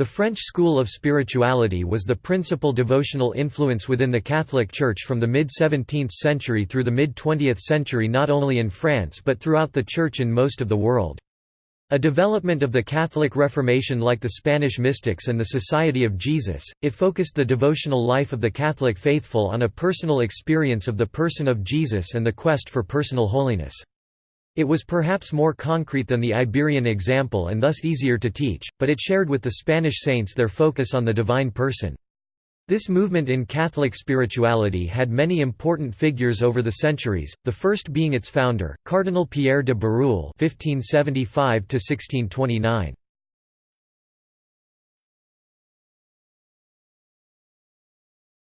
The French school of spirituality was the principal devotional influence within the Catholic Church from the mid-17th century through the mid-20th century not only in France but throughout the Church in most of the world. A development of the Catholic Reformation like the Spanish mystics and the Society of Jesus, it focused the devotional life of the Catholic faithful on a personal experience of the person of Jesus and the quest for personal holiness. It was perhaps more concrete than the Iberian example and thus easier to teach, but it shared with the Spanish saints their focus on the divine person. This movement in Catholic spirituality had many important figures over the centuries, the first being its founder, Cardinal Pierre de Bérulle (1575–1629).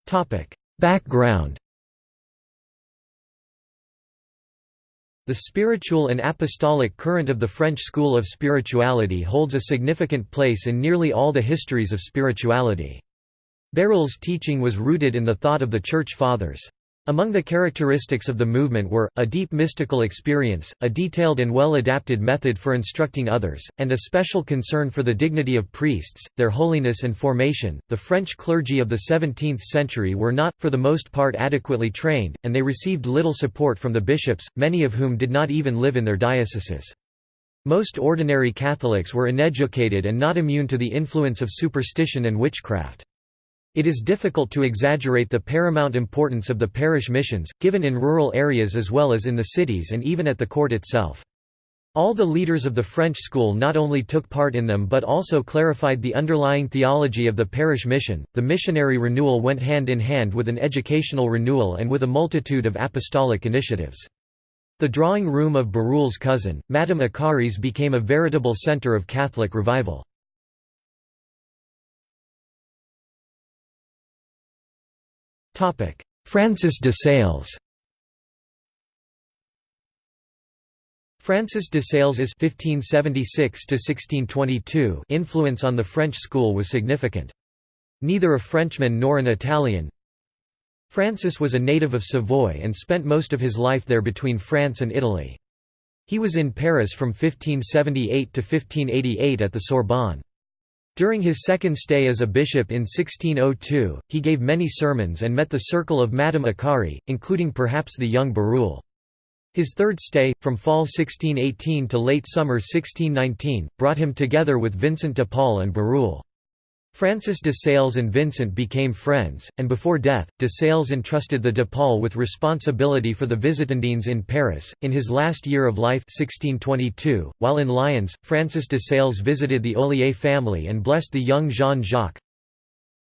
Topic: Background. The spiritual and apostolic current of the French school of spirituality holds a significant place in nearly all the histories of spirituality. Bérulle's teaching was rooted in the thought of the Church Fathers. Among the characteristics of the movement were, a deep mystical experience, a detailed and well-adapted method for instructing others, and a special concern for the dignity of priests, their holiness and formation. The French clergy of the 17th century were not, for the most part adequately trained, and they received little support from the bishops, many of whom did not even live in their dioceses. Most ordinary Catholics were uneducated and not immune to the influence of superstition and witchcraft. It is difficult to exaggerate the paramount importance of the parish missions, given in rural areas as well as in the cities and even at the court itself. All the leaders of the French school not only took part in them but also clarified the underlying theology of the parish mission. The missionary renewal went hand in hand with an educational renewal and with a multitude of apostolic initiatives. The drawing room of Bérulle's cousin, Madame Acaries became a veritable center of Catholic revival. Francis de Sales Francis de Sales's (1576–1622) influence on the French school was significant. Neither a Frenchman nor an Italian, Francis was a native of Savoy and spent most of his life there between France and Italy. He was in Paris from 1578 to 1588 at the Sorbonne. During his second stay as a bishop in 1602, he gave many sermons and met the circle of Madame Acarie, including perhaps the young Bérulle. His third stay, from fall 1618 to late summer 1619, brought him together with Vincent de Paul and Bérulle. Francis de Sales and Vincent became friends, and before death, de Sales entrusted the de Paul with responsibility for the Visitandines in Paris. In his last year of life 1622, while in Lyons, Francis de Sales visited the Ollier family and blessed the young Jean-Jacques,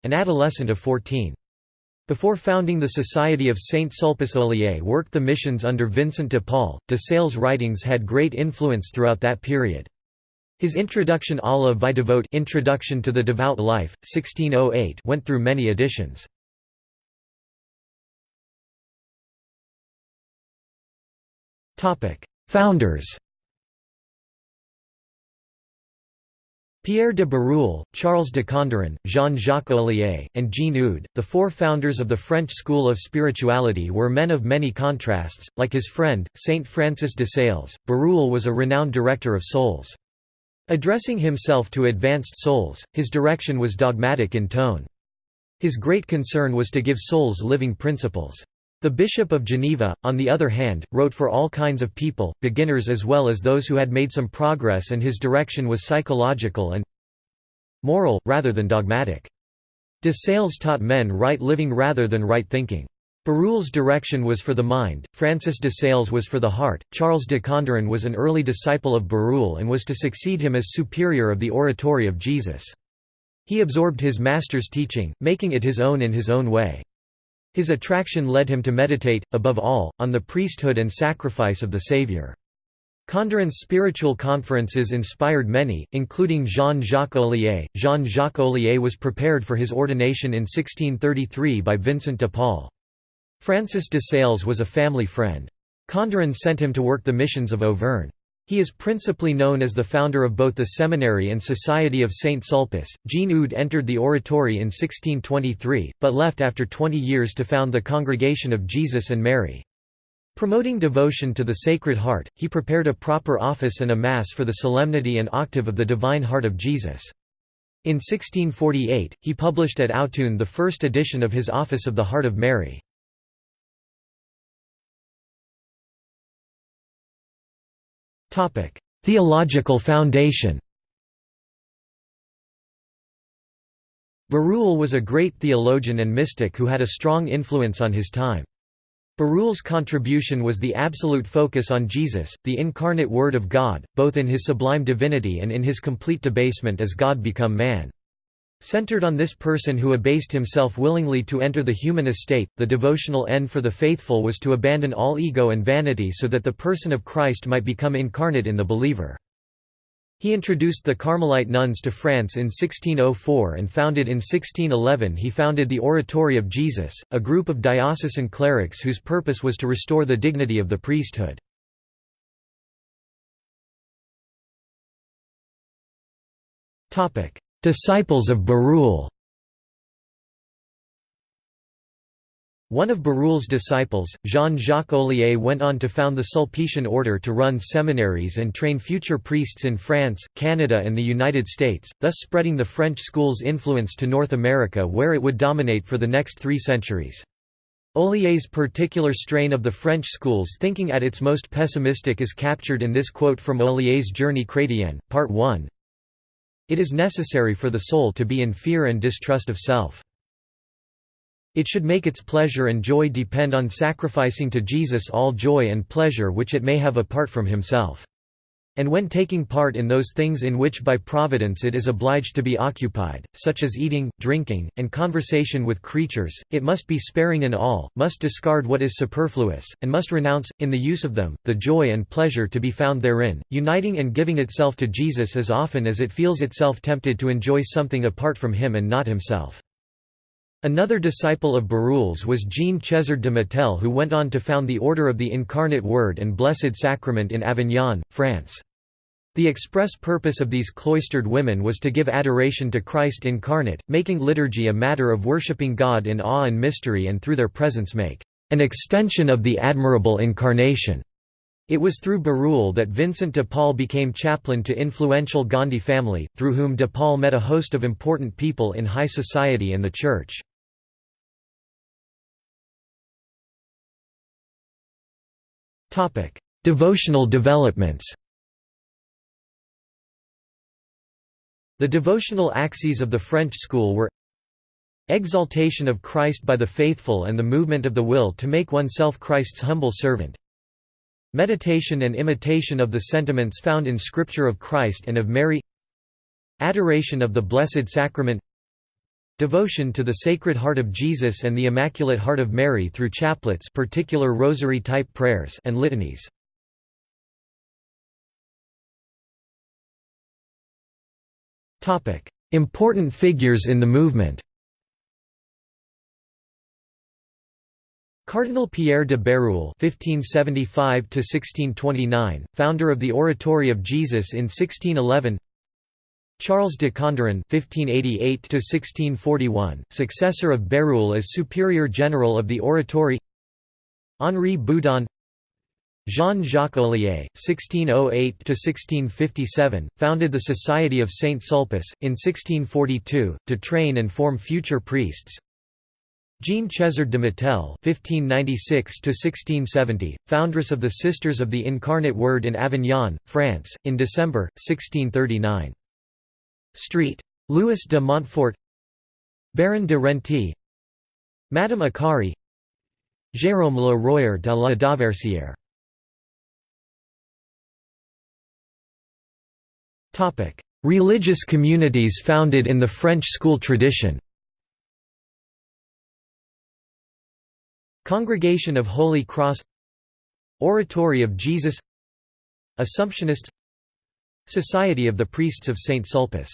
an adolescent of 14. Before founding the Society of Saint Sulpice Ollier worked the missions under Vincent de Paul. De Sales' writings had great influence throughout that period. His Introduction à la vie devote Introduction to the Devout Life, 1608 went through many editions. Founders Pierre de Bérulle, Charles de Condren, Jean-Jacques Ollier, and Jean Eudes, the four founders of the French school of spirituality were men of many contrasts, like his friend, Saint Francis de Sales, Bérulle was a renowned director of souls. Addressing himself to advanced souls, his direction was dogmatic in tone. His great concern was to give souls living principles. The Bishop of Geneva, on the other hand, wrote for all kinds of people, beginners as well as those who had made some progress and his direction was psychological and moral, rather than dogmatic. De Sales taught men right living rather than right thinking. Bérulle's direction was for the mind, Francis de Sales was for the heart, Charles de Condren was an early disciple of Bérulle and was to succeed him as superior of the oratory of Jesus. He absorbed his master's teaching, making it his own in his own way. His attraction led him to meditate, above all, on the priesthood and sacrifice of the Saviour. Condren's spiritual conferences inspired many, including Jean-Jacques Ollier. Jean-Jacques Ollier was prepared for his ordination in 1633 by Vincent de Paul. Francis de Sales was a family friend. Condren sent him to work the missions of Auvergne. He is principally known as the founder of both the seminary and Society of Saint Sulpice. Jean Eudes entered the oratory in 1623, but left after 20 years to found the Congregation of Jesus and Mary. Promoting devotion to the Sacred Heart, he prepared a proper office and a Mass for the solemnity and octave of the Divine Heart of Jesus. In 1648, he published at Autun the first edition of his Office of the Heart of Mary. Theological foundation Berulle was a great theologian and mystic who had a strong influence on his time. Berulle's contribution was the absolute focus on Jesus, the incarnate Word of God, both in his sublime divinity and in his complete debasement as God become man. Centered on this person who abased himself willingly to enter the human estate, the devotional end for the faithful was to abandon all ego and vanity so that the person of Christ might become incarnate in the believer. He introduced the Carmelite nuns to France in 1604 and founded in 1611 he founded the Oratory of Jesus, a group of diocesan clerics whose purpose was to restore the dignity of the priesthood. Disciples of Berulle One of Berulle's disciples, Jean-Jacques Ollier went on to found the Sulpician order to run seminaries and train future priests in France, Canada and the United States, thus spreading the French school's influence to North America where it would dominate for the next three centuries. Ollier's particular strain of the French school's thinking at its most pessimistic is captured in this quote from Ollier's Journée chrétienne, Part 1. It is necessary for the soul to be in fear and distrust of self. It should make its pleasure and joy depend on sacrificing to Jesus all joy and pleasure which it may have apart from himself. And when taking part in those things in which by providence it is obliged to be occupied, such as eating, drinking, and conversation with creatures, it must be sparing in all, must discard what is superfluous, and must renounce, in the use of them, the joy and pleasure to be found therein, uniting and giving itself to Jesus as often as it feels itself tempted to enjoy something apart from him and not himself. Another disciple of Berulle's was Jeanne Chézard de Matel who went on to found the Order of the Incarnate Word and Blessed Sacrament in Avignon, France. The express purpose of these cloistered women was to give adoration to Christ incarnate, making liturgy a matter of worshipping God in awe and mystery and through their presence make an extension of the admirable incarnation. It was through Berulle that Vincent de Paul became chaplain to influential Gondi family, through whom de Paul met a host of important people in high society and the Church. Devotional developments. The devotional axes of the French school were Exaltation of Christ by the faithful and the movement of the will to make oneself Christ's humble servant. Meditation and imitation of the sentiments found in Scripture of Christ and of Mary. Adoration of the Blessed Sacrament Devotion to the Sacred Heart of Jesus and the Immaculate Heart of Mary through chaplets particular rosary-type prayers and litanies. Important figures in the movement Cardinal Pierre de Bérulle (1575–1629), founder of the Oratory of Jesus in 1611. Charles de Condren (1588–1641), successor of Bérulle as Superior General of the Oratory. Henri Boudon. Jean-Jacques Ollier, 1608–1657, founded the Society of Saint Sulpice, in 1642, to train and form future priests. Jeanne Chézard de Matel (1596–1670), foundress of the Sisters of the Incarnate Word in Avignon, France, in December 1639. Street. Louis de Montfort. Baron de Renty. Madame Acarie. Jérôme Le Royer de la Dauversière Religious communities founded in the French school tradition. Congregation of Holy Cross. Oratory of Jesus. Assumptionists Society of the Priests of St. Sulpice